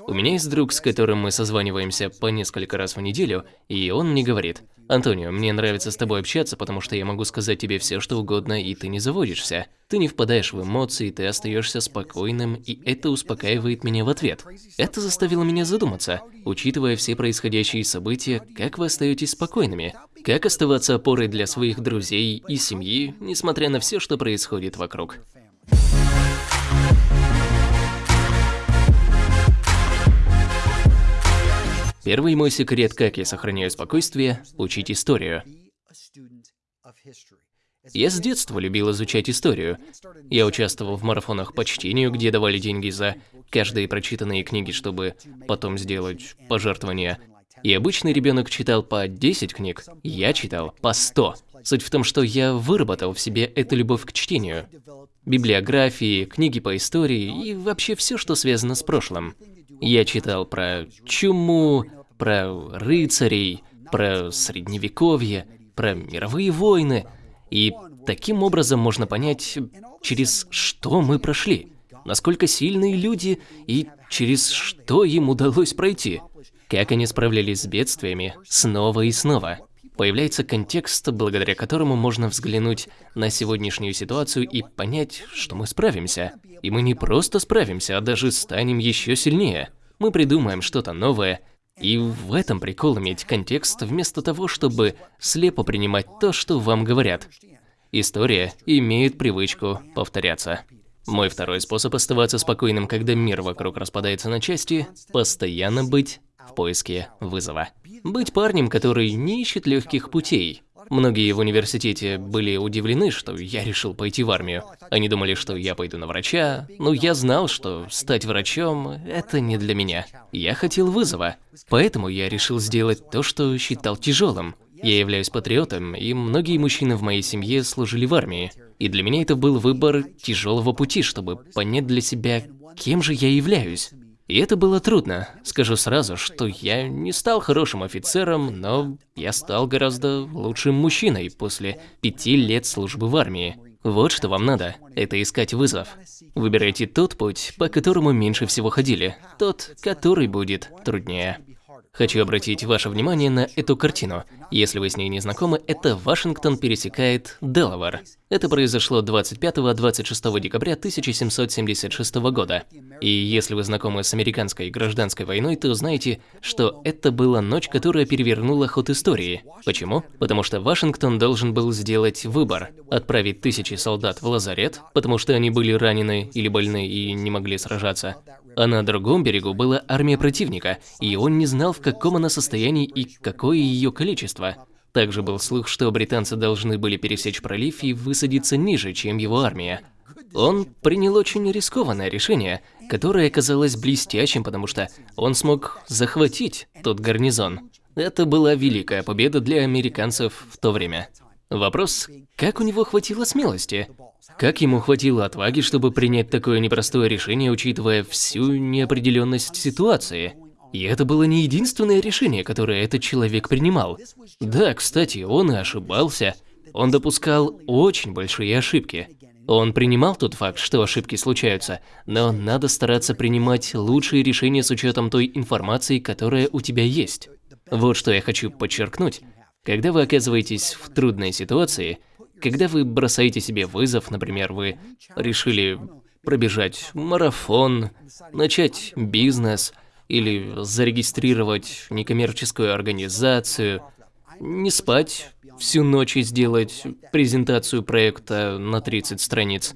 У меня есть друг, с которым мы созваниваемся по несколько раз в неделю, и он мне говорит, «Антонио, мне нравится с тобой общаться, потому что я могу сказать тебе все, что угодно, и ты не заводишься. Ты не впадаешь в эмоции, ты остаешься спокойным, и это успокаивает меня в ответ». Это заставило меня задуматься, учитывая все происходящие события, как вы остаетесь спокойными? Как оставаться опорой для своих друзей и семьи, несмотря на все, что происходит вокруг? Первый мой секрет, как я сохраняю спокойствие – учить историю. Я с детства любил изучать историю. Я участвовал в марафонах по чтению, где давали деньги за каждые прочитанные книги, чтобы потом сделать пожертвования. И обычный ребенок читал по 10 книг, я читал по 100. Суть в том, что я выработал в себе эту любовь к чтению. Библиографии, книги по истории и вообще все, что связано с прошлым. Я читал про чуму, про рыцарей, про средневековье, про мировые войны. И таким образом можно понять, через что мы прошли, насколько сильные люди и через что им удалось пройти, как они справлялись с бедствиями снова и снова. Появляется контекст, благодаря которому можно взглянуть на сегодняшнюю ситуацию и понять, что мы справимся. И мы не просто справимся, а даже станем еще сильнее. Мы придумаем что-то новое, и в этом прикол иметь контекст, вместо того, чтобы слепо принимать то, что вам говорят. История имеет привычку повторяться. Мой второй способ оставаться спокойным, когда мир вокруг распадается на части – постоянно быть в поиске вызова. Быть парнем, который не ищет легких путей, Многие в университете были удивлены, что я решил пойти в армию. Они думали, что я пойду на врача, но я знал, что стать врачом – это не для меня. Я хотел вызова, поэтому я решил сделать то, что считал тяжелым. Я являюсь патриотом, и многие мужчины в моей семье служили в армии. И для меня это был выбор тяжелого пути, чтобы понять для себя, кем же я являюсь. И это было трудно. Скажу сразу, что я не стал хорошим офицером, но я стал гораздо лучшим мужчиной после пяти лет службы в армии. Вот что вам надо – это искать вызов. Выбирайте тот путь, по которому меньше всего ходили, тот, который будет труднее. Хочу обратить ваше внимание на эту картину. Если вы с ней не знакомы, это Вашингтон пересекает Делавар. Это произошло 25-26 декабря 1776 года. И если вы знакомы с американской гражданской войной, то знаете, что это была ночь, которая перевернула ход истории. Почему? Потому что Вашингтон должен был сделать выбор. Отправить тысячи солдат в лазарет, потому что они были ранены или больны и не могли сражаться, а на другом берегу была армия противника, и он не знал, в каком она состоянии и какое ее количество. Также был слух, что британцы должны были пересечь пролив и высадиться ниже, чем его армия. Он принял очень рискованное решение, которое оказалось блестящим, потому что он смог захватить тот гарнизон. Это была великая победа для американцев в то время. Вопрос, как у него хватило смелости? Как ему хватило отваги, чтобы принять такое непростое решение, учитывая всю неопределенность ситуации? И это было не единственное решение, которое этот человек принимал. Да, кстати, он и ошибался. Он допускал очень большие ошибки. Он принимал тот факт, что ошибки случаются, но надо стараться принимать лучшие решения с учетом той информации, которая у тебя есть. Вот что я хочу подчеркнуть. Когда вы оказываетесь в трудной ситуации, когда вы бросаете себе вызов, например, вы решили пробежать марафон, начать бизнес или зарегистрировать некоммерческую организацию, не спать всю ночь и сделать презентацию проекта на 30 страниц.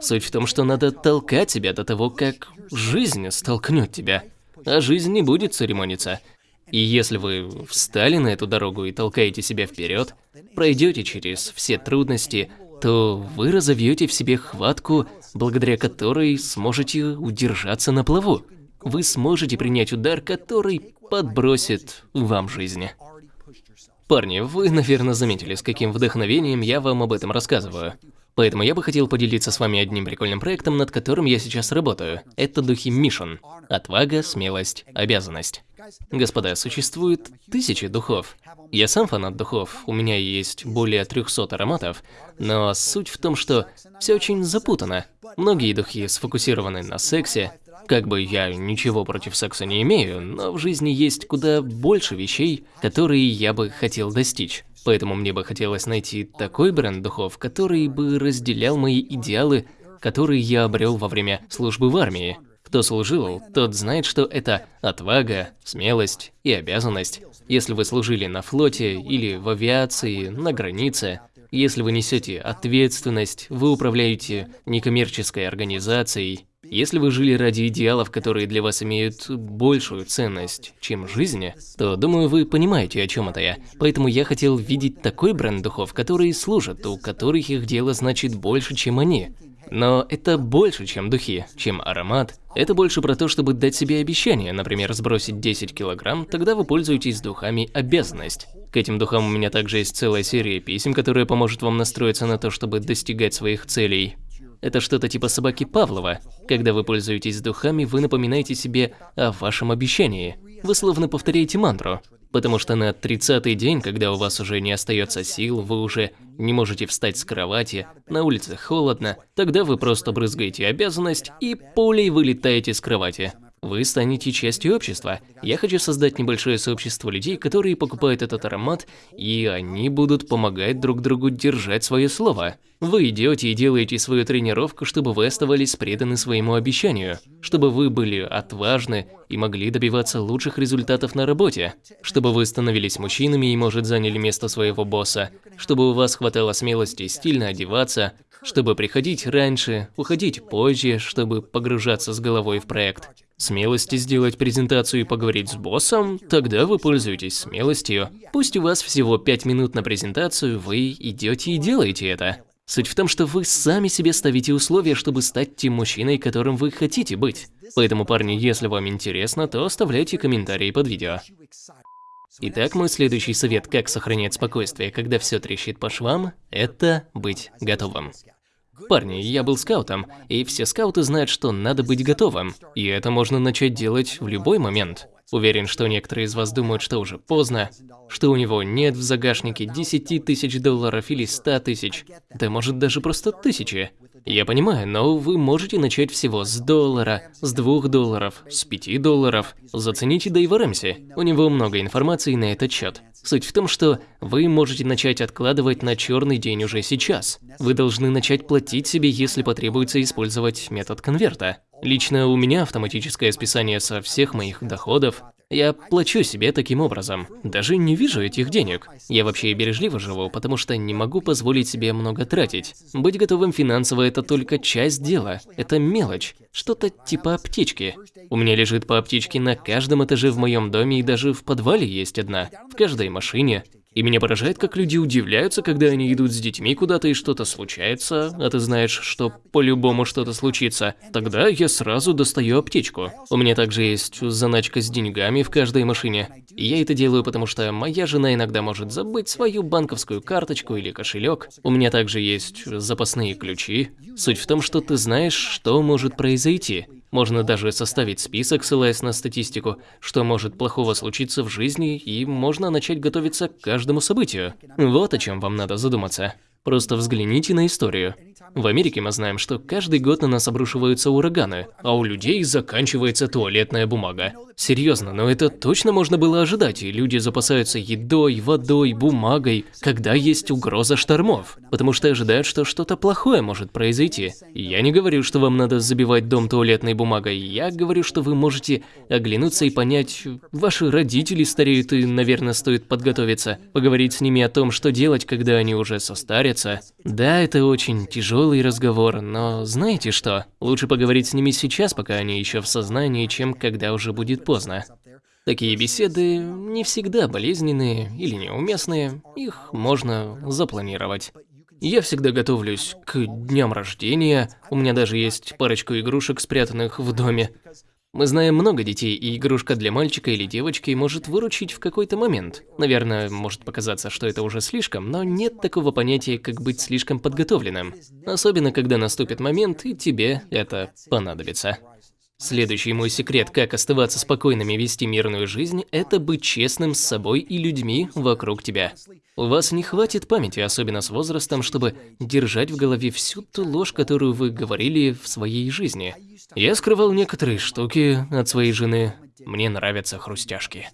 Суть в том, что надо толкать себя до того, как жизнь столкнет тебя. А жизнь не будет церемониться. И если вы встали на эту дорогу и толкаете себя вперед, пройдете через все трудности, то вы разовьете в себе хватку, благодаря которой сможете удержаться на плаву. Вы сможете принять удар, который подбросит вам жизнь. Парни, вы, наверное, заметили, с каким вдохновением я вам об этом рассказываю. Поэтому я бы хотел поделиться с вами одним прикольным проектом, над которым я сейчас работаю. Это духи Мишен. Отвага, смелость, обязанность. Господа, существует тысячи духов. Я сам фанат духов, у меня есть более 300 ароматов, но суть в том, что все очень запутано. Многие духи сфокусированы на сексе, Как бы я ничего против секса не имею, но в жизни есть куда больше вещей, которые я бы хотел достичь. Поэтому мне бы хотелось найти такой бренд духов, который бы разделял мои идеалы, которые я обрел во время службы в армии. Кто служил, тот знает, что это отвага, смелость и обязанность. Если вы служили на флоте или в авиации, на границе, если вы несете ответственность, вы управляете некоммерческой организацией, если вы жили ради идеалов, которые для вас имеют большую ценность, чем жизнь, то, думаю, вы понимаете, о чем это я. Поэтому я хотел видеть такой бренд духов, которые служат, у которых их дело значит больше, чем они. Но это больше, чем духи, чем аромат. Это больше про то, чтобы дать себе обещание, например, сбросить 10 килограмм, тогда вы пользуетесь духами обязанность. К этим духам у меня также есть целая серия писем, которая поможет вам настроиться на то, чтобы достигать своих целей. Это что-то типа собаки Павлова. Когда вы пользуетесь духами, вы напоминаете себе о вашем обещании. Вы словно повторяете мантру. Потому что на 30-й день, когда у вас уже не остается сил, вы уже не можете встать с кровати, на улице холодно, тогда вы просто брызгаете обязанность и пулей вылетаете с кровати. Вы станете частью общества. Я хочу создать небольшое сообщество людей, которые покупают этот аромат, и они будут помогать друг другу держать свое слово. Вы идете и делаете свою тренировку, чтобы вы оставались преданы своему обещанию, чтобы вы были отважны и могли добиваться лучших результатов на работе, чтобы вы становились мужчинами и, может, заняли место своего босса, чтобы у вас хватало смелости стильно одеваться, чтобы приходить раньше, уходить позже, чтобы погружаться с головой в проект. Смелости сделать презентацию и поговорить с боссом? Тогда вы пользуетесь смелостью. Пусть у вас всего 5 минут на презентацию, вы идете и делаете это. Суть в том, что вы сами себе ставите условия, чтобы стать тем мужчиной, которым вы хотите быть. Поэтому, парни, если вам интересно, то оставляйте комментарии под видео. Итак, мой следующий совет, как сохранять спокойствие, когда все трещит по швам, это быть готовым. Парни, я был скаутом, и все скауты знают, что надо быть готовым. И это можно начать делать в любой момент. Уверен, что некоторые из вас думают, что уже поздно, что у него нет в загашнике 10 тысяч долларов или 100 тысяч, да может даже просто тысячи. Я понимаю, но вы можете начать всего с доллара, с двух долларов, с пяти долларов. Зацените Дэйва Рэмси, у него много информации на этот счет. Суть в том, что вы можете начать откладывать на черный день уже сейчас. Вы должны начать платить себе, если потребуется использовать метод конверта. Лично у меня автоматическое списание со всех моих доходов, я плачу себе таким образом. Даже не вижу этих денег. Я вообще бережливо живу, потому что не могу позволить себе много тратить. Быть готовым финансово – это только часть дела. Это мелочь. Что-то типа аптечки. У меня лежит по аптечке на каждом этаже в моем доме и даже в подвале есть одна. В каждой машине. И меня поражает, как люди удивляются, когда они идут с детьми куда-то и что-то случается, а ты знаешь, что по-любому что-то случится. Тогда я сразу достаю аптечку. У меня также есть заначка с деньгами в каждой машине. И я это делаю, потому что моя жена иногда может забыть свою банковскую карточку или кошелек. У меня также есть запасные ключи. Суть в том, что ты знаешь, что может произойти. Можно даже составить список, ссылаясь на статистику, что может плохого случиться в жизни, и можно начать готовиться к каждому событию. Вот о чем вам надо задуматься. Просто взгляните на историю. В Америке мы знаем, что каждый год на нас обрушиваются ураганы, а у людей заканчивается туалетная бумага. Серьезно, но это точно можно было ожидать, и люди запасаются едой, водой, бумагой, когда есть угроза штормов, потому что ожидают, что что-то плохое может произойти. я не говорю, что вам надо забивать дом туалетной бумагой, я говорю, что вы можете оглянуться и понять, ваши родители стареют и, наверное, стоит подготовиться, поговорить с ними о том, что делать, когда они уже состарятся. Да, это очень тяжелый разговор, но знаете что? Лучше поговорить с ними сейчас, пока они еще в сознании, чем когда уже будет поздно. Такие беседы не всегда болезненные или неуместные, их можно запланировать. Я всегда готовлюсь к дням рождения, у меня даже есть парочку игрушек, спрятанных в доме. Мы знаем много детей, и игрушка для мальчика или девочки может выручить в какой-то момент. Наверное, может показаться, что это уже слишком, но нет такого понятия, как быть слишком подготовленным. Особенно, когда наступит момент, и тебе это понадобится. Следующий мой секрет, как оставаться спокойным и вести мирную жизнь, это быть честным с собой и людьми вокруг тебя. У вас не хватит памяти, особенно с возрастом, чтобы держать в голове всю ту ложь, которую вы говорили в своей жизни. Я скрывал некоторые штуки от своей жены. Мне нравятся хрустяшки.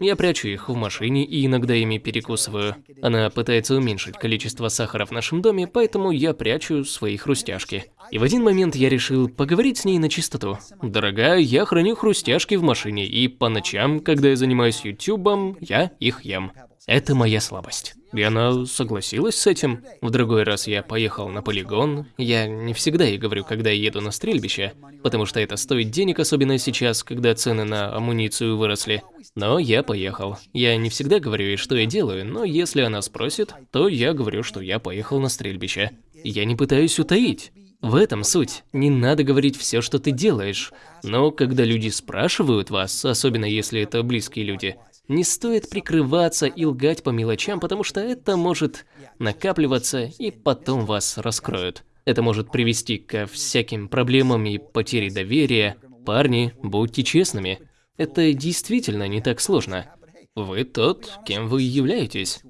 Я прячу их в машине и иногда ими перекусываю. Она пытается уменьшить количество сахара в нашем доме, поэтому я прячу свои хрустяшки. И в один момент я решил поговорить с ней на чистоту. Дорогая, я храню хрустяшки в машине, и по ночам, когда я занимаюсь ютубом, я их ем. Это моя слабость. И она согласилась с этим. В другой раз я поехал на полигон. Я не всегда ей говорю, когда я еду на стрельбище, потому что это стоит денег, особенно сейчас, когда цены на амуницию выросли. Но я поехал. Я не всегда говорю ей, что я делаю, но если она спросит, то я говорю, что я поехал на стрельбище. Я не пытаюсь утаить. В этом суть. Не надо говорить все, что ты делаешь. Но когда люди спрашивают вас, особенно если это близкие люди, не стоит прикрываться и лгать по мелочам, потому что это может накапливаться и потом вас раскроют. Это может привести ко всяким проблемам и потере доверия. Парни, будьте честными. Это действительно не так сложно. Вы тот, кем вы являетесь.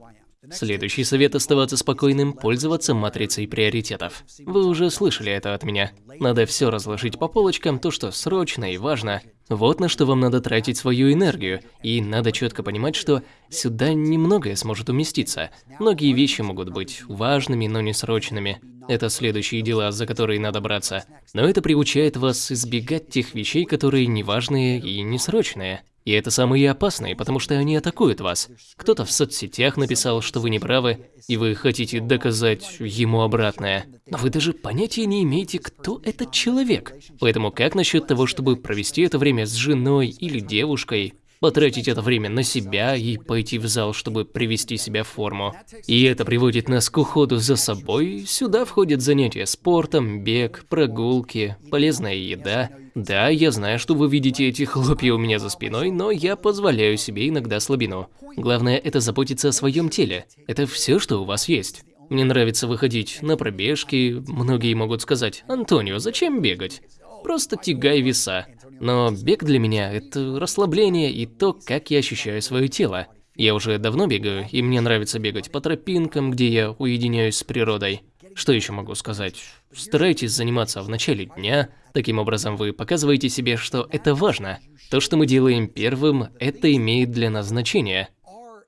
Следующий совет – оставаться спокойным, пользоваться матрицей приоритетов. Вы уже слышали это от меня. Надо все разложить по полочкам, то, что срочно и важно. Вот на что вам надо тратить свою энергию, и надо четко понимать, что сюда немногое сможет уместиться. Многие вещи могут быть важными, но не срочными. Это следующие дела, за которые надо браться. Но это приучает вас избегать тех вещей, которые неважные и несрочные. И это самые опасные, потому что они атакуют вас. Кто-то в соцсетях написал, что вы не правы, и вы хотите доказать ему обратное. Но вы даже понятия не имеете, кто этот человек. Поэтому как насчет того, чтобы провести это время с женой или девушкой, потратить это время на себя и пойти в зал, чтобы привести себя в форму. И это приводит нас к уходу за собой. Сюда входят занятия спортом, бег, прогулки, полезная еда. Да, я знаю, что вы видите эти хлопья у меня за спиной, но я позволяю себе иногда слабину. Главное это заботиться о своем теле. Это все, что у вас есть. Мне нравится выходить на пробежки. Многие могут сказать, Антонио, зачем бегать? Просто тягай веса. Но бег для меня – это расслабление и то, как я ощущаю свое тело. Я уже давно бегаю, и мне нравится бегать по тропинкам, где я уединяюсь с природой. Что еще могу сказать? Старайтесь заниматься в начале дня, таким образом вы показываете себе, что это важно. То, что мы делаем первым, это имеет для нас значение.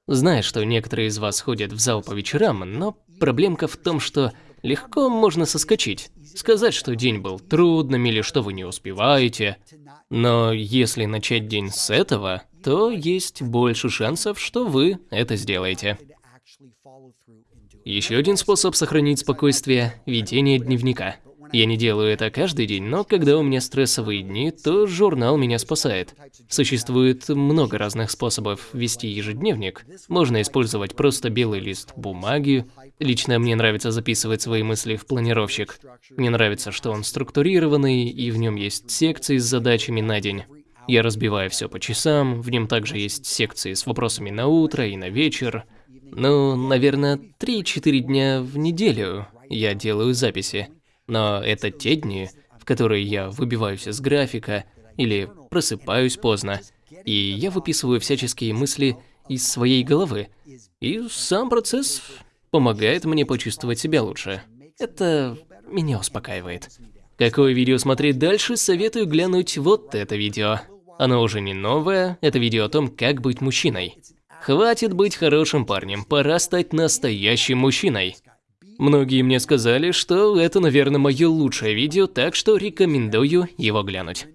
Знаю, что некоторые из вас ходят в зал по вечерам, но проблемка в том, что легко можно соскочить. Сказать, что день был трудным или что вы не успеваете. Но если начать день с этого, то есть больше шансов, что вы это сделаете. Еще один способ сохранить спокойствие – ведение дневника. Я не делаю это каждый день, но когда у меня стрессовые дни, то журнал меня спасает. Существует много разных способов вести ежедневник. Можно использовать просто белый лист бумаги. Лично мне нравится записывать свои мысли в планировщик. Мне нравится, что он структурированный, и в нем есть секции с задачами на день. Я разбиваю все по часам, в нем также есть секции с вопросами на утро и на вечер. Ну, наверное, 3-4 дня в неделю я делаю записи. Но это те дни, в которые я выбиваюсь из графика или просыпаюсь поздно, и я выписываю всяческие мысли из своей головы. И сам процесс помогает мне почувствовать себя лучше. Это меня успокаивает. Какое видео смотреть дальше, советую глянуть вот это видео. Оно уже не новое, это видео о том, как быть мужчиной. Хватит быть хорошим парнем, пора стать настоящим мужчиной. Многие мне сказали, что это, наверное, мое лучшее видео, так что рекомендую его глянуть.